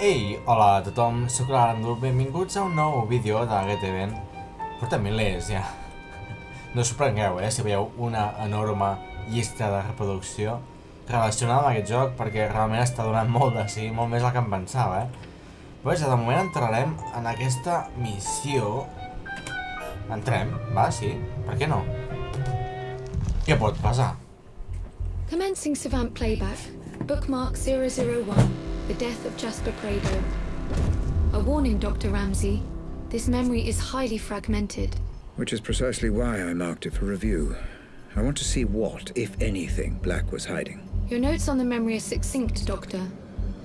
Ei, hola a tothom, sóc l'Arandul, benvinguts a un nou vídeo de GTVN. Portem milers, ja. No us sorprengueu, eh, si veieu una enorme llista de reproducció relacionada amb aquest joc, perquè realment està donant molt de sí, molt més del que em pensava, eh. Pues, de moment entrarem en aquesta missió. Entrem, va, sí, per què no? Què pot passar? Commencing Savant playback. Bookmark 001. The death of Jasper Prado. A warning, Dr. Ramsey. This memory is highly fragmented. Which is precisely why I marked it for review. I want to see what, if anything, Black was hiding. Your notes on the memory are succinct, Doctor.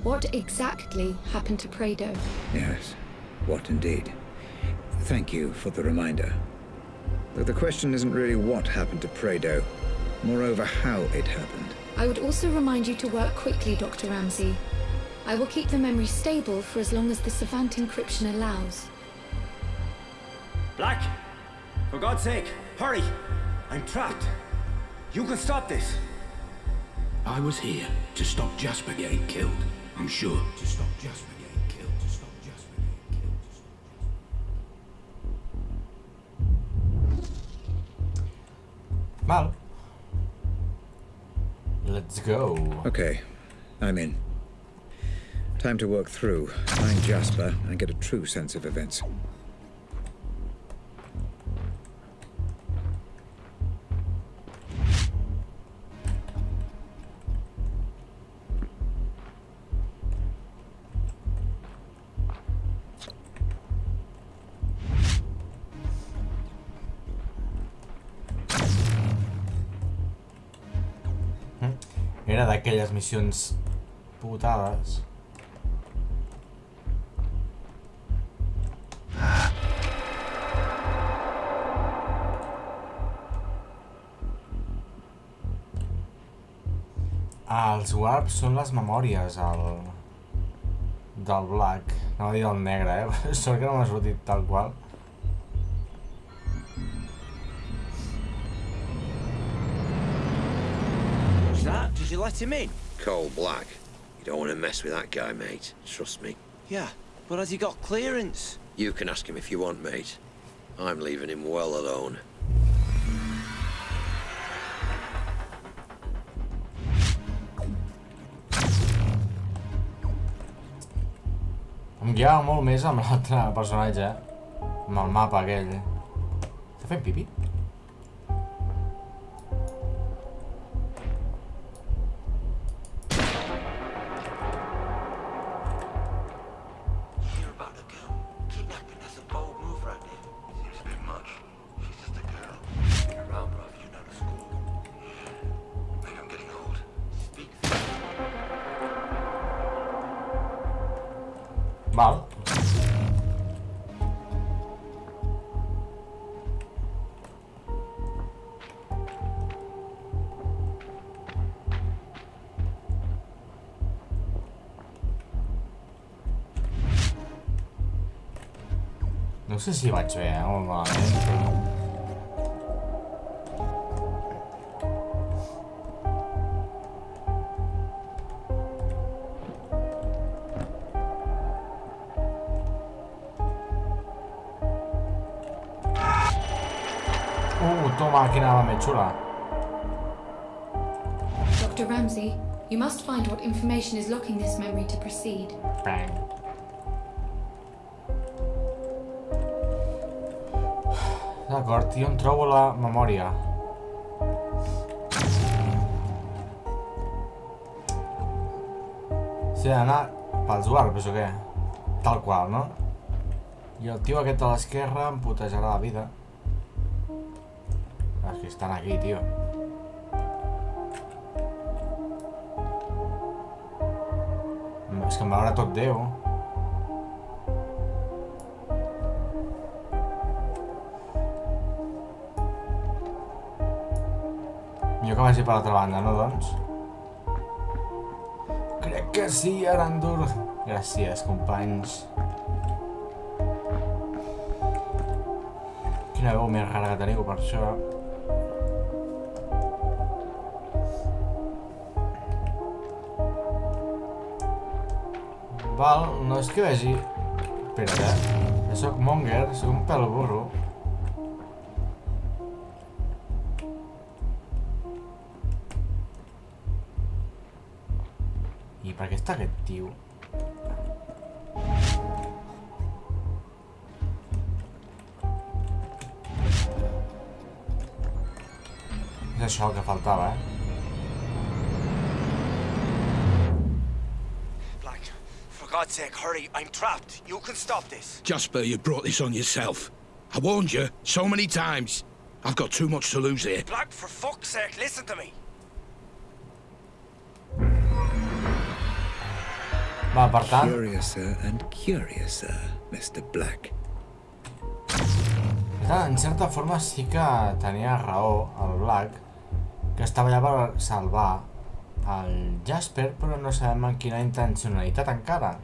What exactly happened to Prado? Yes, what indeed. Thank you for the reminder. Though the question isn't really what happened to Prado, moreover how it happened. I would also remind you to work quickly, Dr. Ramsey. I will keep the memory stable for as long as the Savant encryption allows. Black! For God's sake, hurry! I'm trapped. You can stop this. I was here to stop Jasper getting killed. I'm sure. To stop Jasper getting killed. To stop Jasper getting killed. To stop Mal. Let's go. Okay, I'm in. Time to work through, find Jasper, and get a true sense of events. Hmm. Era d'aquelles missions putades. Els warps són les memòries, el... del black. No a dir del negre, eh? Sort que no m'ha sortit tal qual. What's that? Did you let him in? Cole Black. You don't want to mess with that guy, mate. Trust me. Yeah, but has he got clearance? You can ask him if you want, mate. I'm leaving him well alone. Guiava molt més amb l'altre personatge, eh? Amb el mapa aquell. Està fent pipi? 망? 역시 맞죠? 어머, Uh, toma, quina arma més xula. Dr. Ramsey, you must find what information is locking this memory to proceed. Bang. D'acord, jo em trobo la memòria. Sí, ha d'anar pels warps o què? Tal qual, no? I el tio aquest a l'esquerra em putejarà la vida. És que estan aquí, tio. És que em veurà tot Déu. Millor que vagi per l'altra banda, no, doncs? Crec que sí, Arandur. Gràcies, companys. Quina veu més rara que teniu per això. Val, no és que vegi... Espera't, eh? Jo soc monger, soc un pèl burro. I per què està aquest tio? És això el que faltava, eh? God's sake, hurry. I'm trapped. You can stop this. Jasper, you brought this on yourself. I warned you so many times. I've got too much to lose here. Black, for fuck's sake, listen to me. Va, per tant, Curiouser and curiouser, Mr. Black. Clar, en certa forma sí que tenia raó el Black, que estava allà per salvar el Jasper, però no sabem amb quina intencionalitat encara.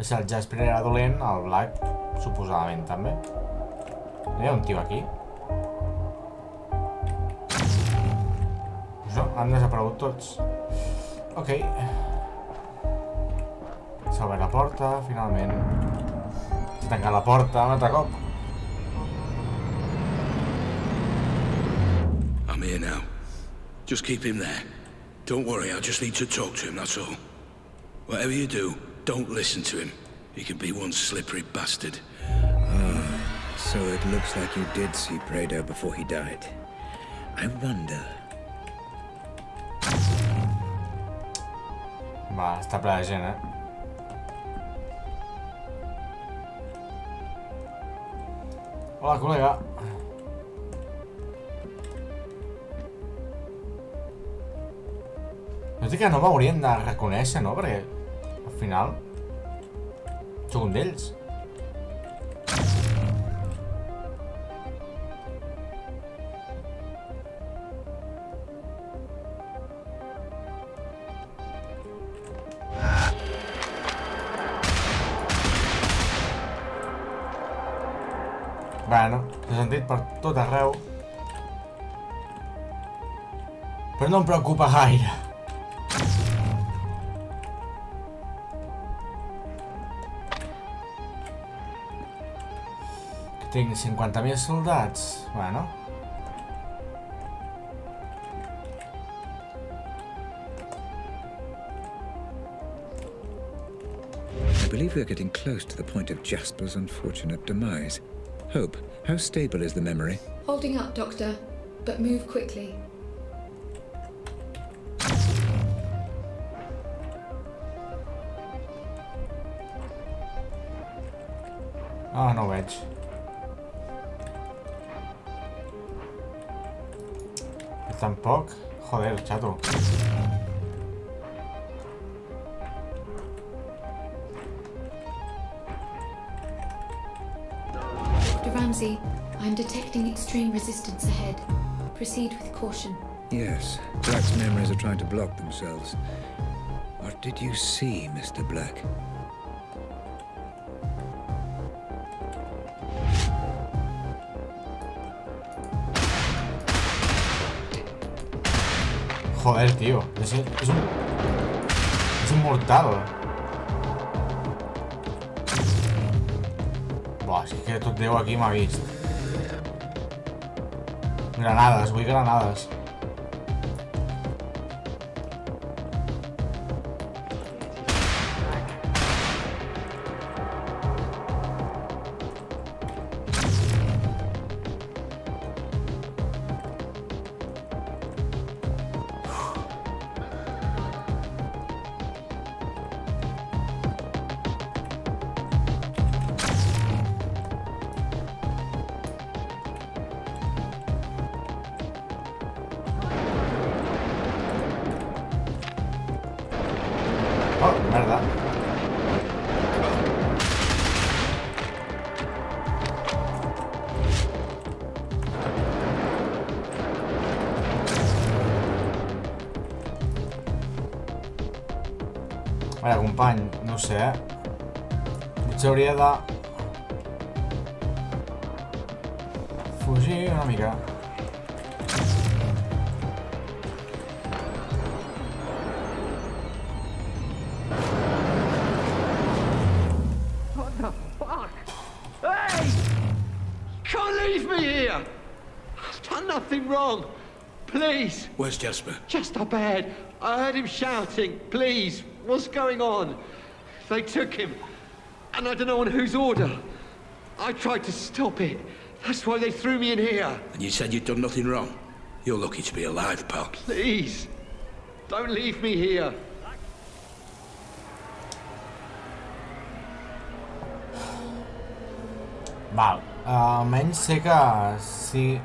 Si el Jasper era dolent, el Black suposadament també. Hi ha un tio aquí. No, han desaparegut tots. Ok. S'ha obert la porta, finalment. S'ha tancat la porta un altre cop. I'm here now. Just keep him there. Don't worry, I just need to talk to him, that's all. Whatever you do, don't listen to him. He can be one slippery bastard. So it looks like you did see Prado before he died. I wonder. Va, està ple de gent, eh? Hola, col·lega. No sé que no m'haurien de reconèixer, no? Perquè, al final, sóc un d'ells. Bueno, s'ha sentit per tot arreu. Però no em preocupa gaire. Tinc 50.000 soldats. Bueno. I believe we're getting close to the point of Jasper's unfortunate demise. Hope, how stable is the memory? Holding up, Doctor, but move quickly. Ah, no ho veig. Tampoc? Joder, xato. Dr. Ramsey, I'm detecting extreme resistance ahead. Proceed with caution. Yes, Black's memories are trying to block themselves. What did you see, Mr. Black? Joder, tío. Es, un... Es un mortado. Buah, es que estos aquí me ha. Granadas, voy granadas. bany, no sé, eh? Potser hauria de... Fugir una mica. wrong. Please. Where's Jasper? Just up ahead. I heard him shouting, please, what's going on? They took him, and I don't know on whose order. I tried to stop it. That's why they threw me in here. And you said you'd done nothing wrong? You're lucky to be alive, pal. Please, don't leave me here. Val, almenys sé que si...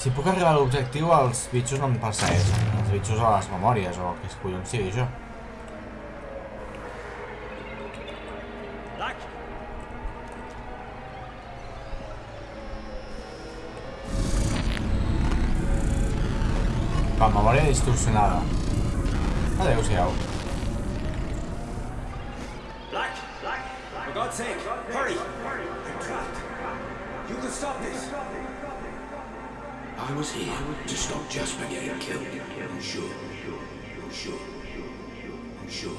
Si puc arribar a l'objectiu, els bitxos no em persegueixen. Els bitxos a les memòries, o que es collons sigui això. Va, memòria distorsionada. Adéu-siau. Black? Black? For God's sake, hurry! I'm trapped. You can stop this. I was here to stop Jasper getting killed. I'm sure. I'm sure. I'm sure.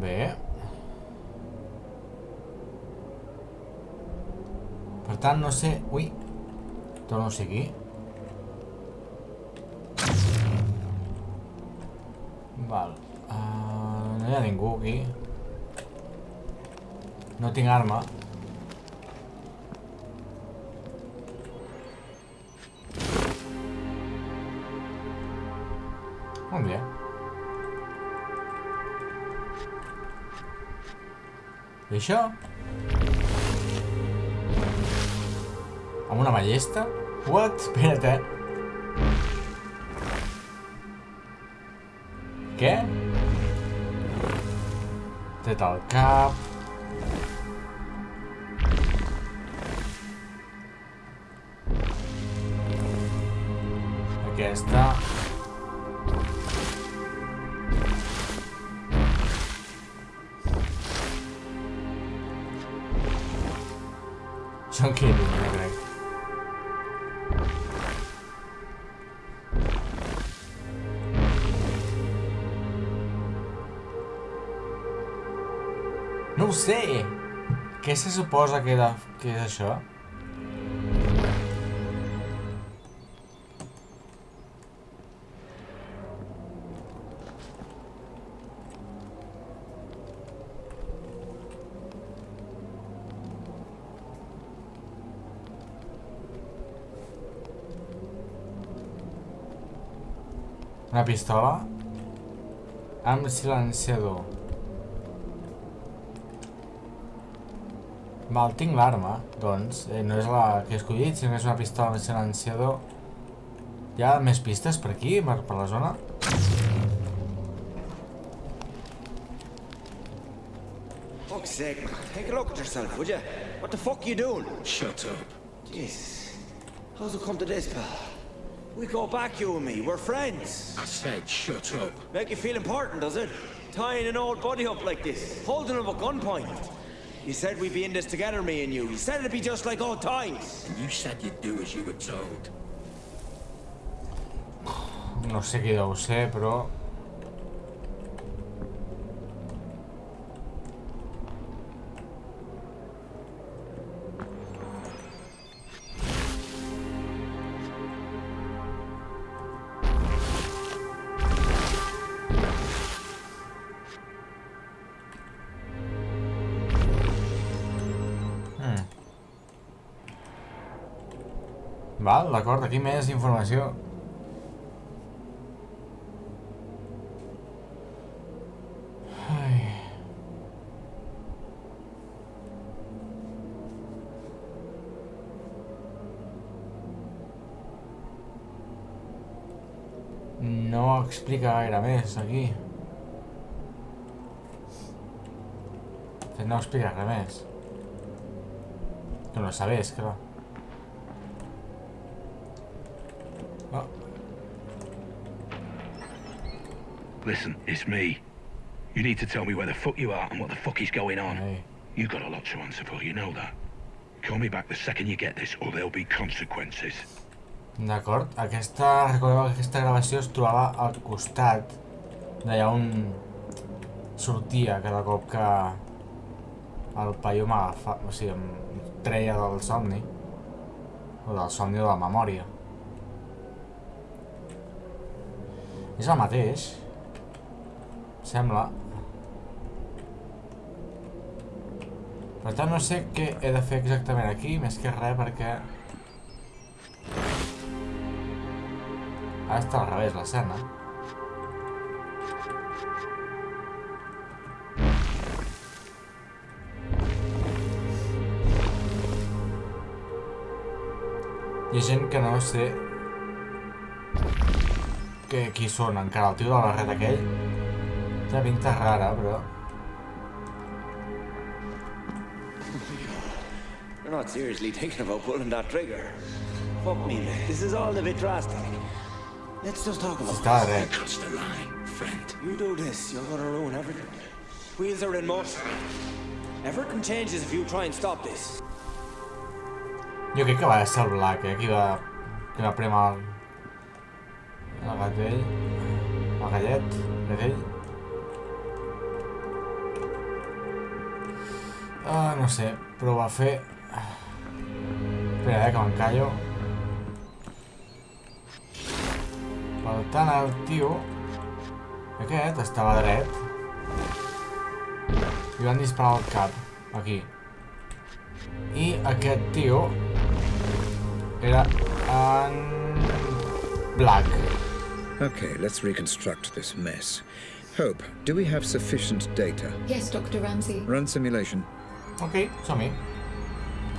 Bé. Per tant, no sé... Ui. Torno a ser Val. Uh, no hi ha ningú aquí. No tinc arma. Molt bé. I això? Amb una ballesta? What? Espera't, eh? Què? Tret el cap... Aquesta... Són que no crec. Sé! Què se suposa que, era, que és això? Una pistola amb silenciador. Val, tinc l'arma, doncs. Eh, no és la que he escollit, sinó que és una pistola amb silenciador. Hi ha més pistes per aquí, per, per la zona? Fuck's sake, take a look at yourself, would you? What the fuck you doing? Shut up. Jesus. How's it come to this, pal? We go back, you and me. We're friends. I said shut up. Make you feel important, does it? Tying an old buddy up like this, holding him at gunpoint. You said we'd be in this together, me and you. You said it'd be just like old times. And you said you'd do as you were told. No sé qui deu ser, Val, d'acord, aquí més informació. No explica gaire més aquí. No explica res més. Tu no sabes, clar. Listen, it's me. You need to tell me where the fuck you are and what the fuck is going on. hey. You got a lot to answer for, you know that. Call me back the second you get this, or there'll be consequences. D'acord, aquesta, recordeu que aquesta gravació es trobava al costat d'allà on sortia cada cop que el paio m'agafa, o sigui, em treia del somni o del somni o de la memòria és el mateix sembla. Per tant no sé què he de fer exactament aquí més que res perquè ara està al revés l'escena. Hi ha gent que no sé que, qui són encara, el tio la barret aquell té pinta rara, però... You're not seriously thinking about pulling that trigger. Fuck me, this is all a bit drastic. Let's just talk about Està this. dret. Cross the line, friend. You do this, you're gonna ruin everything. Wheels are in motion. Everything changes if you try and stop this. Jo crec que va ser el Black, eh, qui va, qui va premer el, el gat vell, el gallet de vell. Ah, no sé, però ho va fer... Espera, eh, que m'encallo. Per tant, el tio... Aquest estava dret. I van disparar al cap, aquí. I aquest tio era en Black. Okay, let's reconstruct this mess. Hope, do we have sufficient data? Yes, Dr. Ramsey. Run simulation. Ok, som-hi.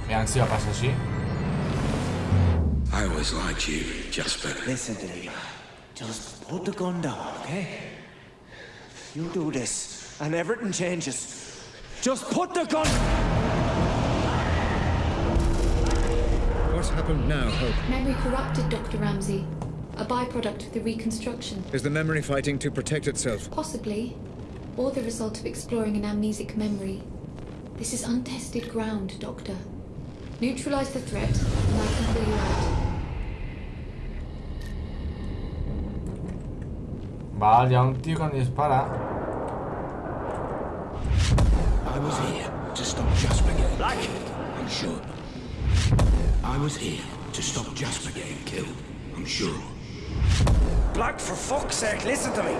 Aviam si va passar així. I always liked you, Jasper. Listen to me. Just put the gun down, okay? You do this, and everything changes. Just put the gun... What's happened now, Hope? Memory corrupted, Dr. Ramsey. A byproduct of the reconstruction. Is the memory fighting to protect itself? Possibly. Or the result of exploring an amnesic memory. This is untested ground, Doctor. Neutralize the threat, and I can pull you out. Val, hi ha un tio que em dispara. I was here to stop Jasper getting Black. I'm sure. I was here to stop Jasper getting killed. I'm sure. Black, for fuck's sake, listen to me!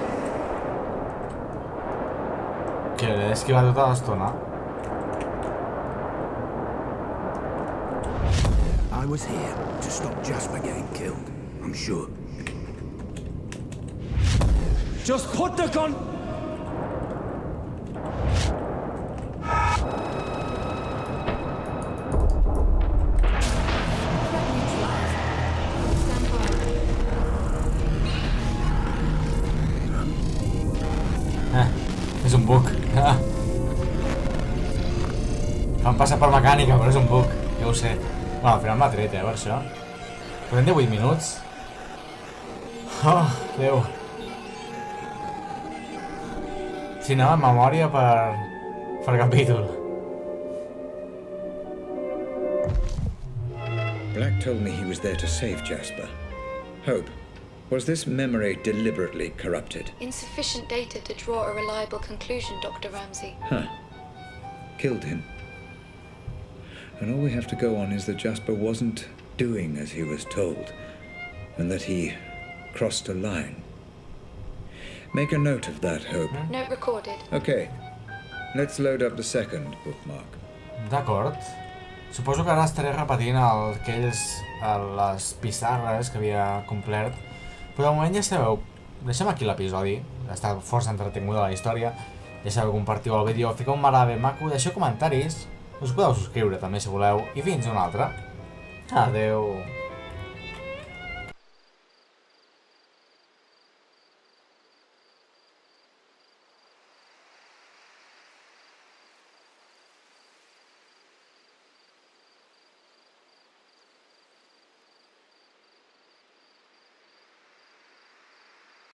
Que l'he d'esquivar tota l'estona. I was here to stop Jasper getting killed. I'm sure. Just put the gun... Threat neutralized. Stand by. Eh, és un bug. Ah. Em passa per mecànica, però és un bug. Ja ho sé. Bueno, al final m'ha tret, eh, per això. Portem 18 minuts. Oh, Déu. Si anava en memòria per... per capítol. Black told me he was there to save Jasper. Hope, was this memory deliberately corrupted? Insufficient data to draw a reliable conclusion, Dr. Ramsey. Huh. Killed him. And all we have to go on is that Jasper wasn't doing as he was told, and that he crossed a line. Make a note of that, Hope. Note recorded. Okay, let's load up the second bookmark. D'acord. Suposo que ara estaré repetint el, aquells, el, les pissarres que havia complert. Però de moment ja sabeu, deixem aquí l'episodi. Està força entretinguda la història. Ja sabeu, compartiu el vídeo, fiqueu un m'agrada ben maco, deixeu comentaris. Us podeu subscriure també si voleu. I fins una altra. Adeu.